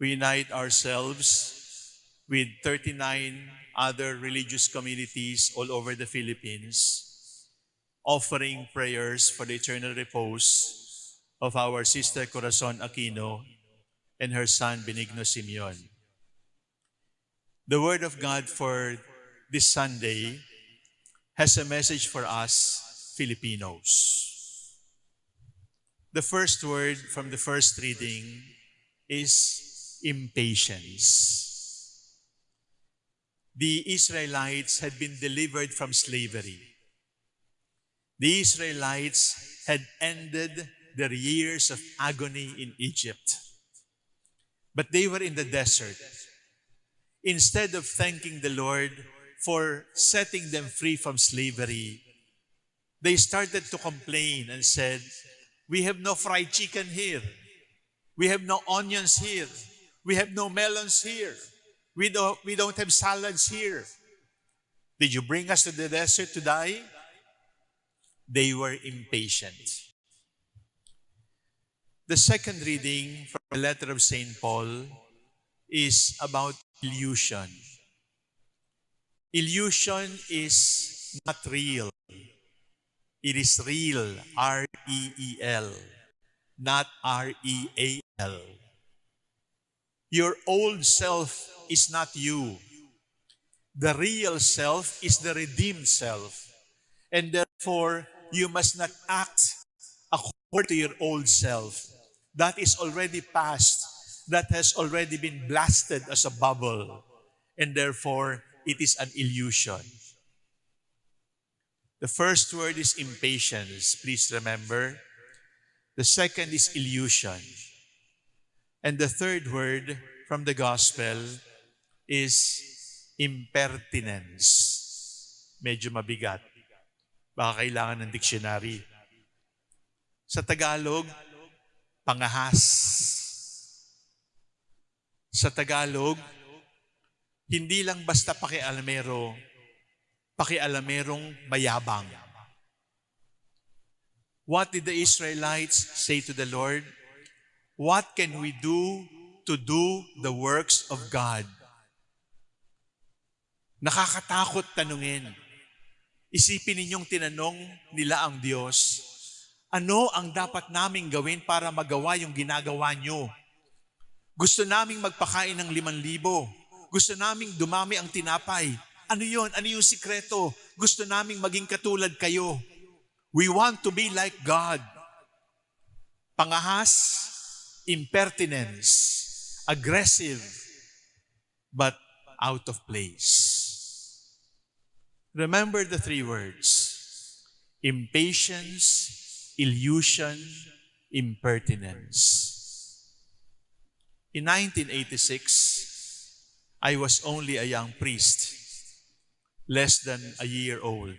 we unite ourselves with 39 other religious communities all over the Philippines, offering prayers for the eternal repose of our sister Corazon Aquino and her son Benigno Simeon. The Word of God for this Sunday has a message for us Filipinos. The first word from the first reading is impatience. The Israelites had been delivered from slavery. The Israelites had ended their years of agony in Egypt. But they were in the desert. Instead of thanking the Lord for setting them free from slavery, they started to complain and said, We have no fried chicken here. We have no onions here. We have no melons here. We don't, we don't have salads here. Did you bring us to the desert to die? They were impatient. The second reading from the letter of St. Paul is about illusion. Illusion is not real. It is real, R-E-E-L, not R-E-A-L. Your old self is not you. The real self is the redeemed self. And therefore, you must not act according to your old self. That is already past. That has already been blasted as a bubble. And therefore, it is an illusion. The first word is impatience, please remember. The second is illusion. And the third word from the gospel is impertinence. Medyo mabigat. Baka kailangan ng dictionary. Sa Tagalog, pangahas. Sa Tagalog, hindi lang basta pakialamero, pakialamerong mayabang. What did the Israelites say to the Lord? What can we do to do the works of God? Nakakatakot tanungin. Isipin ninyong tinanong nila ang Diyos, ano ang dapat naming gawin para magawa yung ginagawa nyo? Gusto naming magpakain ng liman libo. Gusto naming dumami ang tinapay. Ano yon? Ano yung sikreto? Gusto naming maging katulad kayo. We want to be like God. Pangahas, impertinence, aggressive, but out of place. Remember the three words impatience, illusion, impertinence. In 1986, I was only a young priest less than a year old.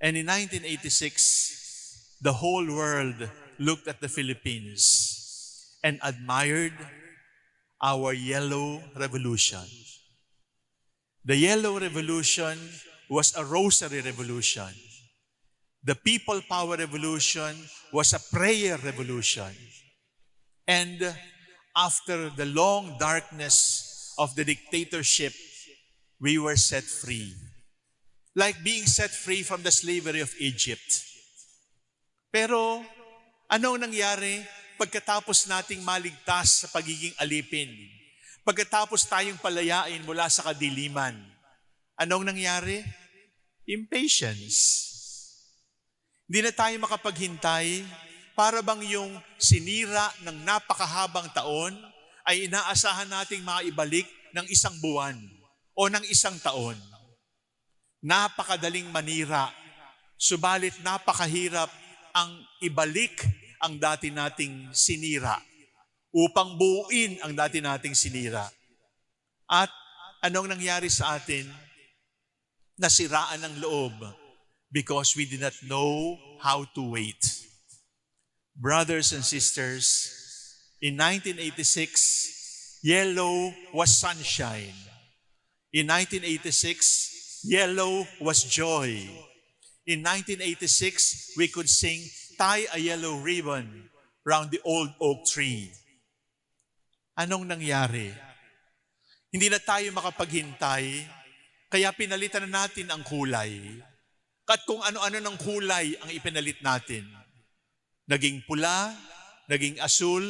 And in 1986, the whole world looked at the Philippines and admired our yellow revolution. The yellow revolution was a rosary revolution. The people power revolution was a prayer revolution. And after the long darkness of the dictatorship we were set free. Like being set free from the slavery of Egypt. Pero, anong nangyari pagkatapos nating maligtas sa pagiging alipin? Pagkatapos tayong palayain mula sa kadiliman, anong nangyari? Impatience. Hindi na tayo makapaghintay para bang yung sinira ng napakahabang taon ay inaasahan nating maibalik ng isang buwan o ng isang taon. Napakadaling manira, subalit napakahirap ang ibalik ang dati nating sinira upang buuin ang dati nating sinira. At anong nangyari sa atin? Nasiraan ng loob because we did not know how to wait. Brothers and sisters, in 1986, yellow was sunshine. In 1986, yellow was joy. In 1986, we could sing, tie a yellow ribbon round the old oak tree. Anong nangyari? Hindi na tayo makapaghintay, kaya pinalitan na natin ang kulay. At kung ano-ano ng kulay ang ipinalit natin. Naging pula, naging asul,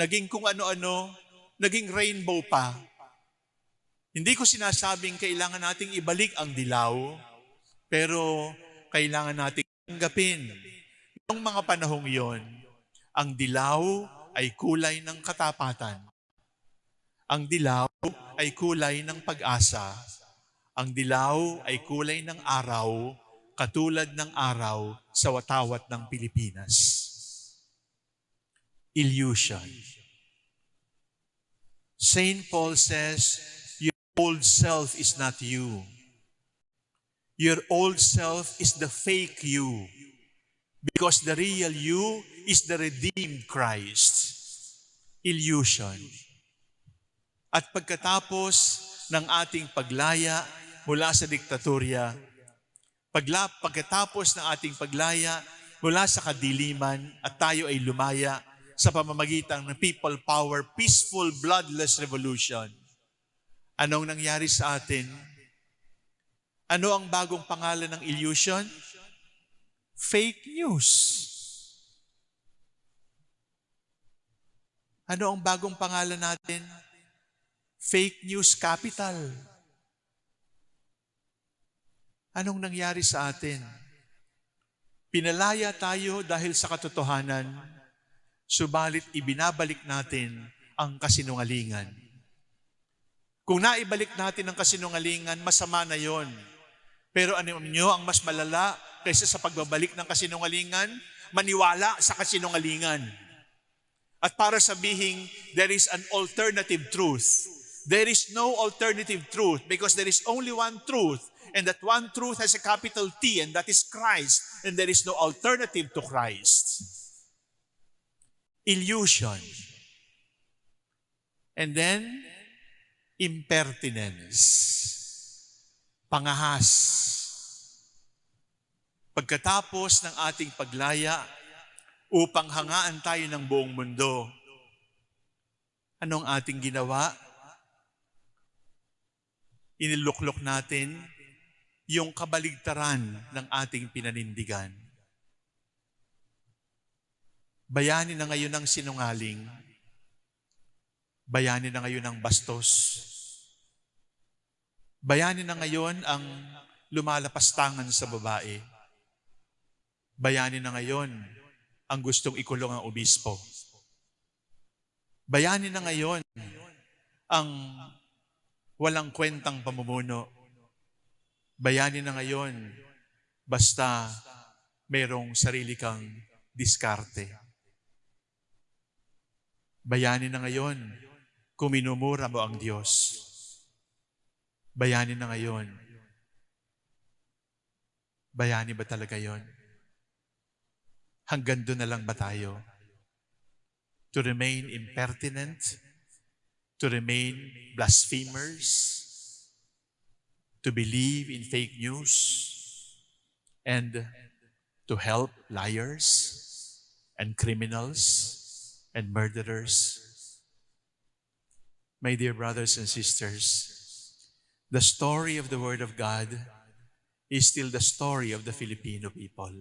naging kung ano-ano, naging rainbow pa. Hindi ko sinasabing kailangan nating ibalik ang dilaw, pero kailangan nating tanggapin. Noong mga panahong yon, ang dilaw ay kulay ng katapatan. Ang dilaw ay kulay ng pag-asa. Ang dilaw ay kulay ng araw, katulad ng araw sa watawat ng Pilipinas. Illusion. St. Paul says, Your old self is not you. Your old self is the fake you. Because the real you is the redeemed Christ. Illusion. At pagkatapos ng ating paglaya mula sa diktatorya, pagla, pagkatapos ng ating paglaya mula sa kadiliman at tayo ay lumaya sa pamamagitan ng people power, peaceful, bloodless revolution. Anong nangyari sa atin? Ano ang bagong pangalan ng illusion? Fake news. Ano ang bagong pangalan natin? Fake news capital. Anong nangyari sa atin? Pinalaya tayo dahil sa katotohanan, subalit ibinabalik natin ang kasinungalingan. Kung naibalik natin ang kasinungalingan, masama na yon. Pero ano nyo ang mas malala kaysa sa pagbabalik ng kasinungalingan? Maniwala sa kasinungalingan. At para sabihin, there is an alternative truth. There is no alternative truth because there is only one truth. And that one truth has a capital T and that is Christ. And there is no alternative to Christ. Illusion. And then, impertinence. Pangahas. Pagkatapos ng ating paglaya, upang hangaan tayo ng buong mundo, anong ating ginawa? Iniluklok natin yung kabaligtaran ng ating pinanindigan. Bayani na ngayon ng sinungaling. Bayani na ngayon ng bastos. Bayani na ngayon ang lumalapastangan sa babae. Bayani na ngayon ang gustong ikulong ang obispo. Bayani na ngayon ang walang kwentang pamumuno. Bayani na ngayon basta mayroong sarili kang diskarte. Bayani na ngayon kung minumura mo ang Diyos. Bayani na ngayon. Bayani ba talaga yon? Hanggang doon na lang ba tayo? To remain impertinent? To remain blasphemers? To believe in fake news? And to help liars and criminals and murderers? My dear brothers and sisters, the story of the Word of God is still the story of the Filipino people.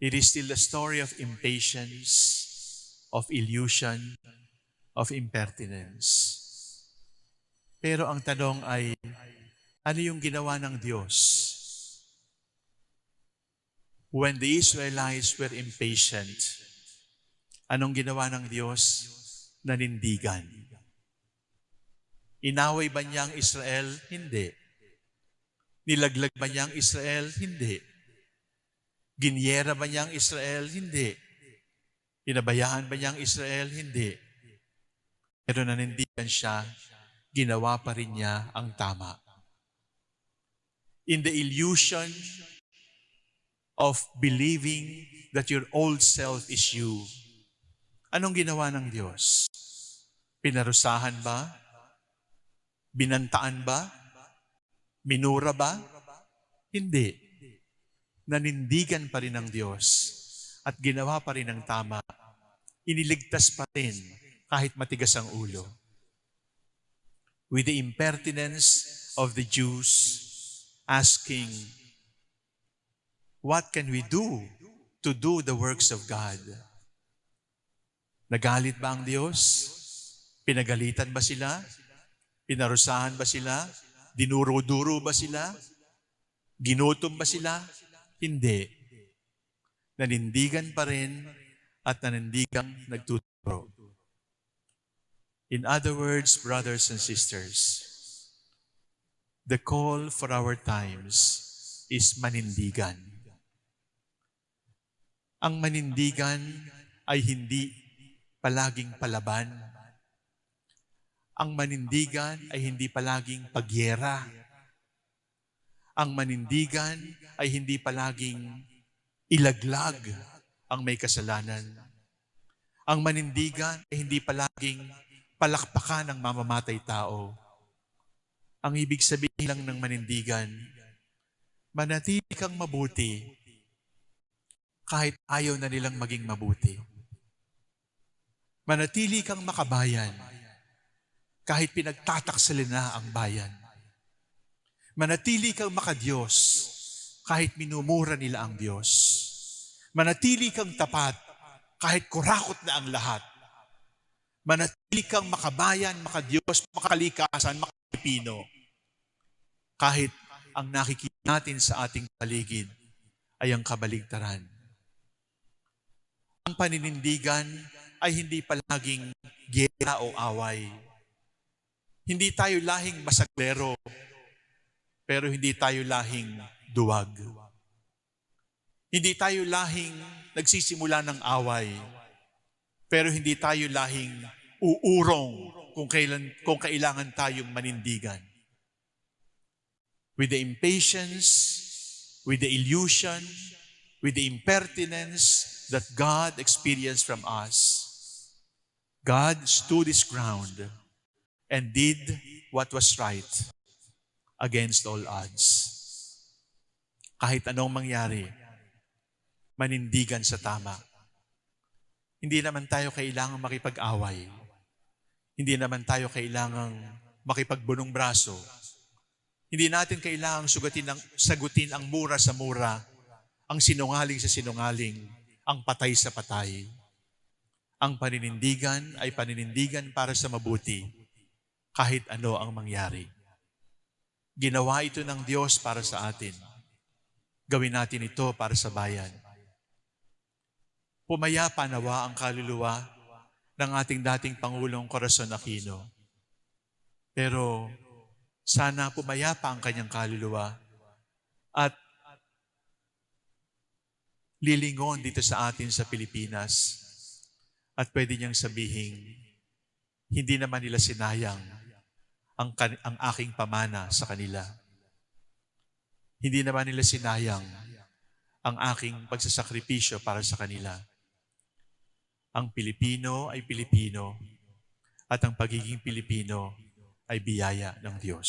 It is still the story of impatience, of illusion, of impertinence. Pero ang tanong ay, ano yung ginawa ng Diyos? When the Israelites were impatient, anong ginawa ng Diyos? Nanindigan. Inaway ba niya ang Israel? Hindi. Nilaglag ba niya ang Israel? Hindi. Ginyera ba niya ang Israel? Hindi. Pinabayaan ba niya ang Israel? Hindi. Pero nanindigan siya, ginawa pa rin niya ang tama. In the illusion of believing that your old self is you, anong ginawa ng Diyos? Pinarusahan ba? Binantaan ba? Minura ba? Hindi nanindigan pa rin ng Diyos at ginawa pa rin ng tama. Iniligtas pa rin kahit matigas ang ulo. With the impertinence of the Jews asking, What can we do to do the works of God? Nagalit ba ang Diyos? Pinagalitan ba sila? Pinarusahan ba sila? Dinuro-duro ba sila? Ginutom ba sila? Hindi. Nanindigan pa rin at nanindigang nagtuturo. In other words, brothers and sisters, the call for our times is manindigan. Ang manindigan ay hindi palaging palaban. Ang manindigan ay hindi palaging pagyera. Ang manindigan ay hindi palaging ilaglag ang may kasalanan. Ang manindigan ay hindi palaging palakpakan ng mamamatay tao. Ang ibig sabihin lang ng manindigan, manatili kang mabuti kahit ayaw na nilang maging mabuti. Manatili kang makabayan kahit pinagtataksalin na ang bayan. Manatili kang makadiyos kahit minumura nila ang Diyos. Manatili kang tapat kahit kurakot na ang lahat. Manatili kang makabayan, makadiyos, makakalikasan, makapilipino. Kahit ang nakikita natin sa ating paligid ay ang kabaligtaran. Ang paninindigan ay hindi palaging gera o away. Hindi tayo lahing masaglero, pero hindi tayo lahing duwag. Hindi tayo lahing nagsisimula ng away, pero hindi tayo lahing uurong kung, kailan, kung kailangan tayong manindigan. With the impatience, with the illusion, with the impertinence that God experienced from us, God stood his ground and did what was right against all odds. Kahit anong mangyari, manindigan sa tama. Hindi naman tayo kailangang makipag-away. Hindi naman tayo kailangang makipagbunong braso. Hindi natin kailangang sugatin ang, sagutin ang mura sa mura, ang sinungaling sa sinungaling, ang patay sa patay. Ang paninindigan ay paninindigan para sa mabuti, kahit ano ang mangyari. Ginawa ito ng Diyos para sa atin. Gawin natin ito para sa bayan. Pumayapa nawa ang kaluluwa ng ating dating Pangulong Corazon Aquino. Pero sana pumayapa ang kanyang kaluluwa at lilingon dito sa atin sa Pilipinas at pwede niyang sabihin, hindi naman nila sinayang ang, ang aking pamana sa kanila. Hindi naman nila sinayang ang aking pagsasakripisyo para sa kanila. Ang Pilipino ay Pilipino at ang pagiging Pilipino ay biyaya ng Diyos.